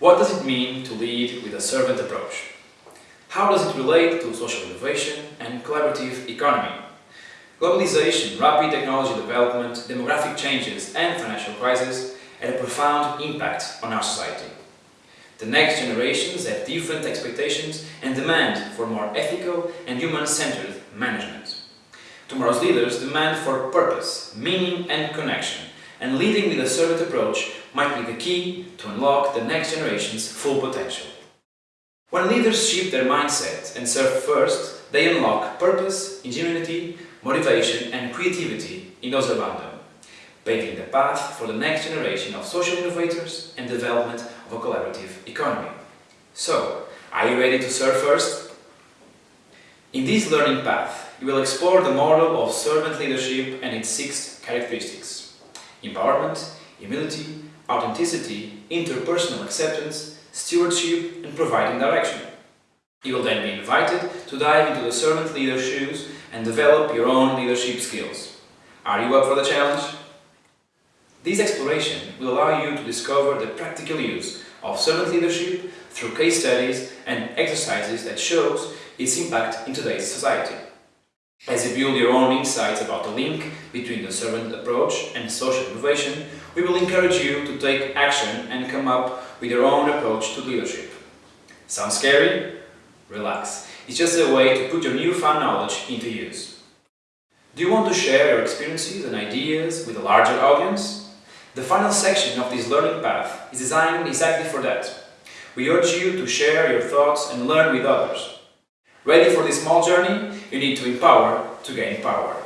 What does it mean to lead with a servant approach? How does it relate to social innovation and collaborative economy? Globalization, rapid technology development, demographic changes and financial crisis had a profound impact on our society. The next generations have different expectations and demand for more ethical and human-centered management. Tomorrow's leaders demand for purpose, meaning and connection, and leading with a servant approach might be the key to unlock the next generation's full potential. When leaders shift their mindset and serve first, they unlock purpose, ingenuity, motivation and creativity in those around them, paving the path for the next generation of social innovators and development of a collaborative economy. So, are you ready to serve first? In this learning path, you will explore the model of servant leadership and its six characteristics. Empowerment, humility, authenticity, interpersonal acceptance, stewardship and providing direction. You will then be invited to dive into the servant leader's shoes and develop your own leadership skills. Are you up for the challenge? This exploration will allow you to discover the practical use of servant leadership through case studies and exercises that shows its impact in today's society. As you build your own insights about the link between the servant approach and social innovation, we will encourage you to take action and come up with your own approach to leadership. Sounds scary? Relax. It's just a way to put your newfound knowledge into use. Do you want to share your experiences and ideas with a larger audience? The final section of this learning path is designed exactly for that. We urge you to share your thoughts and learn with others. Ready for this small journey? You need to empower to gain power.